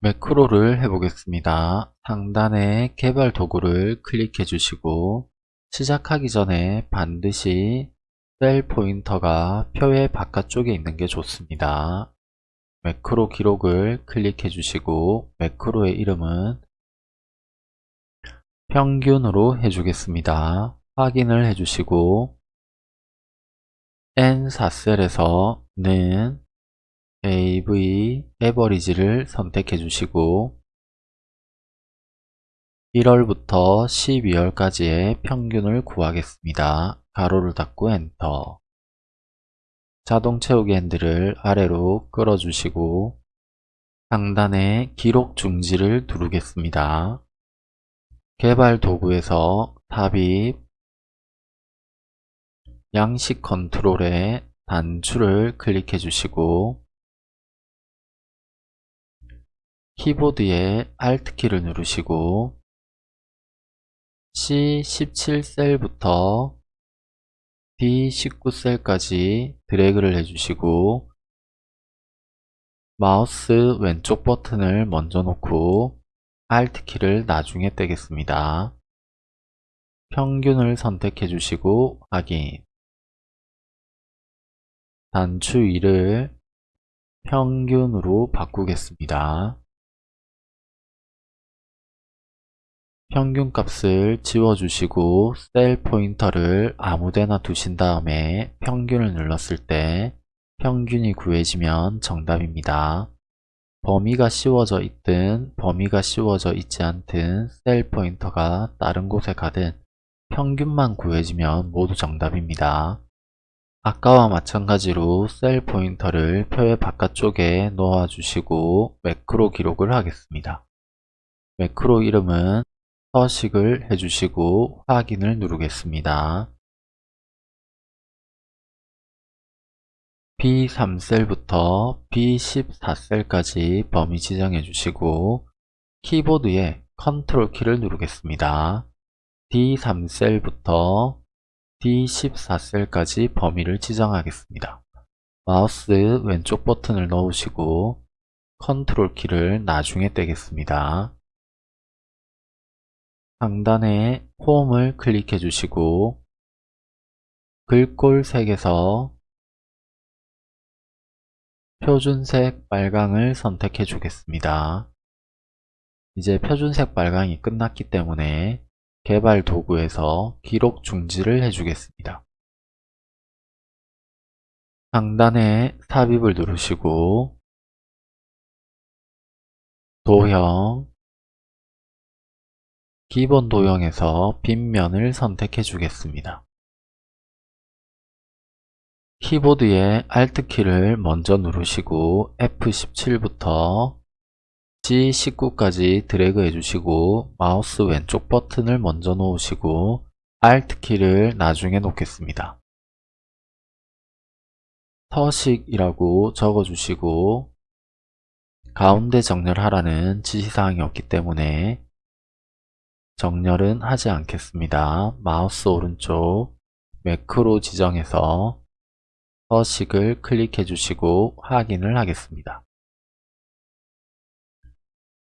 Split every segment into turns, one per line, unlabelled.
매크로를 해보겠습니다. 상단에 개발 도구를 클릭해 주시고 시작하기 전에 반드시 셀 포인터가 표의 바깥쪽에 있는 게 좋습니다. 매크로 기록을 클릭해 주시고 매크로의 이름은 평균으로 해주겠습니다. 확인을 해주시고 N4셀에서 는 AV 에버리지를 선택해 주시고 1월부터 12월까지의 평균을 구하겠습니다. 가로를 닫고 엔터 자동 채우기 핸들을 아래로 끌어주시고 상단에 기록 중지를 누르겠습니다. 개발 도구에서 tab입 양식 컨트롤에 단추를 클릭해 주시고 키보드에 Alt키를 누르시고 C17 셀부터 D19 셀까지 드래그를 해주시고 마우스 왼쪽 버튼을 먼저 놓고 Alt키를 나중에 떼겠습니다. 평균을 선택해 주시고 확인 단추 위를 평균으로 바꾸겠습니다. 평균값을 지워주시고 셀 포인터를 아무데나 두신 다음에 평균을 눌렀을 때 평균이 구해지면 정답입니다. 범위가 씌워져 있든 범위가 씌워져 있지 않든 셀 포인터가 다른 곳에 가든 평균만 구해지면 모두 정답입니다. 아까와 마찬가지로 셀 포인터를 표의 바깥쪽에 놓아주시고 매크로 기록을 하겠습니다. 매크로 이름은 서식을 해주시고 확인을 누르겠습니다. B3셀부터 B14셀까지 범위 지정해 주시고 키보드에 컨트롤 키를 누르겠습니다. D3셀부터 D14셀까지 범위를 지정하겠습니다. 마우스 왼쪽 버튼을 놓으시고 컨트롤 키를 나중에 떼겠습니다. 상단에 홈을 클릭해 주시고 글꼴색에서 표준색 빨강을 선택해 주겠습니다. 이제 표준색 빨강이 끝났기 때문에 개발 도구에서 기록 중지를 해주겠습니다. 상단에 삽입을 누르시고 도형 기본 도형에서 빈면을 선택해 주겠습니다. 키보드의 Alt키를 먼저 누르시고 F17부터 G19까지 드래그 해주시고 마우스 왼쪽 버튼을 먼저 놓으시고 Alt키를 나중에 놓겠습니다. 서식이라고 적어주시고 가운데 정렬하라는 지시사항이 없기 때문에 정렬은 하지 않겠습니다. 마우스 오른쪽 매크로 지정해서 서식을 클릭해 주시고 확인을 하겠습니다.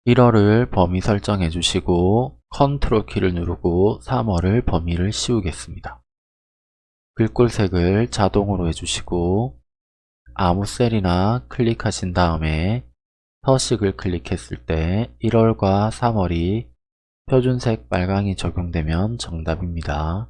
1월을 범위 설정해 주시고 컨트롤 키를 누르고 3월을 범위를 씌우겠습니다. 글꼴색을 자동으로 해주시고 아무 셀이나 클릭하신 다음에 서식을 클릭했을 때 1월과 3월이 표준색 빨강이 적용되면 정답입니다.